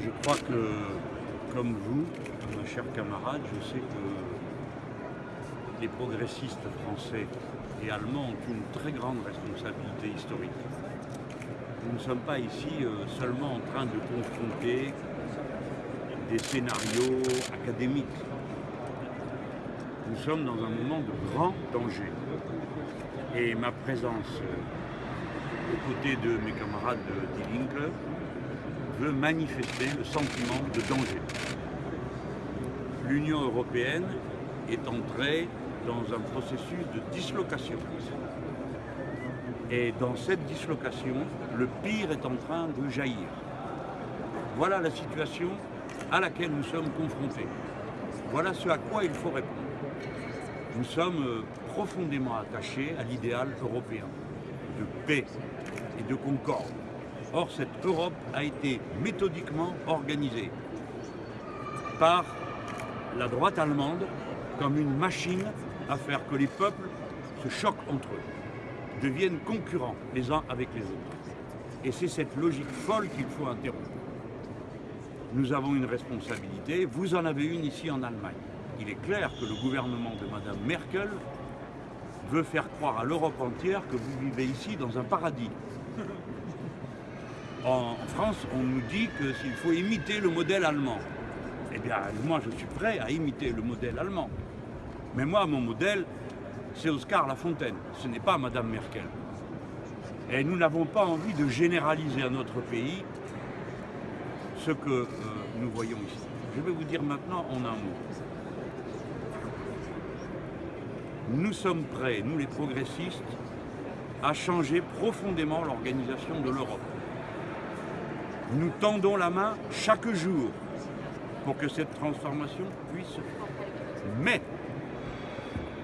Je crois que, comme vous, mes chers camarades, je sais que les progressistes français et allemands ont une très grande responsabilité historique. Nous ne sommes pas ici euh, seulement en train de confronter des scénarios académiques. Nous sommes dans un moment de grand danger. Et ma présence euh, aux côtés de mes camarades de Die Linke veut manifester le sentiment de danger. L'Union européenne est entrée dans un processus de dislocation. Et dans cette dislocation, le pire est en train de jaillir. Voilà la situation à laquelle nous sommes confrontés. Voilà ce à quoi il faut répondre. Nous sommes euh, profondément attachés à l'idéal européen de paix et de concorde. Or, cette Europe a été méthodiquement organisée par la droite allemande comme une machine à faire que les peuples se choquent entre eux, deviennent concurrents les uns avec les autres. Et c'est cette logique folle qu'il faut interrompre. Nous avons une responsabilité, vous en avez une ici en Allemagne. Il est clair que le gouvernement de Mme Merkel veut faire croire à l'Europe entière que vous vivez ici dans un paradis. En France, on nous dit que s'il faut imiter le modèle allemand. Eh bien, moi, je suis prêt à imiter le modèle allemand. Mais moi, mon modèle, c'est Oscar Lafontaine. Ce n'est pas Madame Merkel. Et nous n'avons pas envie de généraliser à notre pays ce que euh, nous voyons ici. Je vais vous dire maintenant en un mot. Nous sommes prêts, nous les progressistes, à changer profondément l'organisation de l'Europe. Nous tendons la main chaque jour pour que cette transformation puisse se faire. Mais,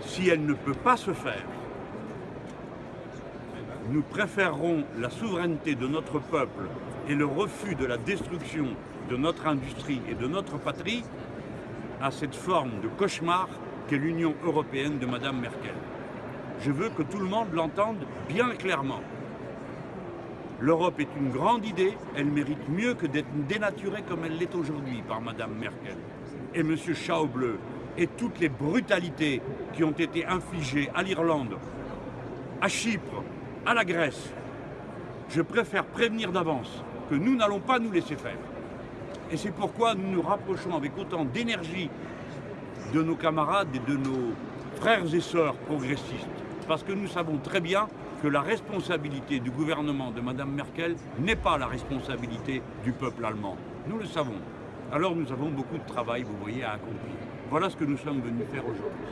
si elle ne peut pas se faire, nous préférerons la souveraineté de notre peuple et le refus de la destruction de notre industrie et de notre patrie à cette forme de cauchemar qu'est l'Union européenne de Mme Merkel. Je veux que tout le monde l'entende bien clairement. L'Europe est une grande idée, elle mérite mieux que d'être dénaturée comme elle l'est aujourd'hui par Mme Merkel. Et M. Schauble et toutes les brutalités qui ont été infligées à l'Irlande, à Chypre, à la Grèce, je préfère prévenir d'avance que nous n'allons pas nous laisser faire. Et c'est pourquoi nous nous rapprochons avec autant d'énergie de nos camarades et de nos frères et sœurs progressistes. Parce que nous savons très bien que la responsabilité du gouvernement de Mme Merkel n'est pas la responsabilité du peuple allemand. Nous le savons. Alors nous avons beaucoup de travail, vous voyez, à accomplir. Voilà ce que nous sommes venus faire aujourd'hui.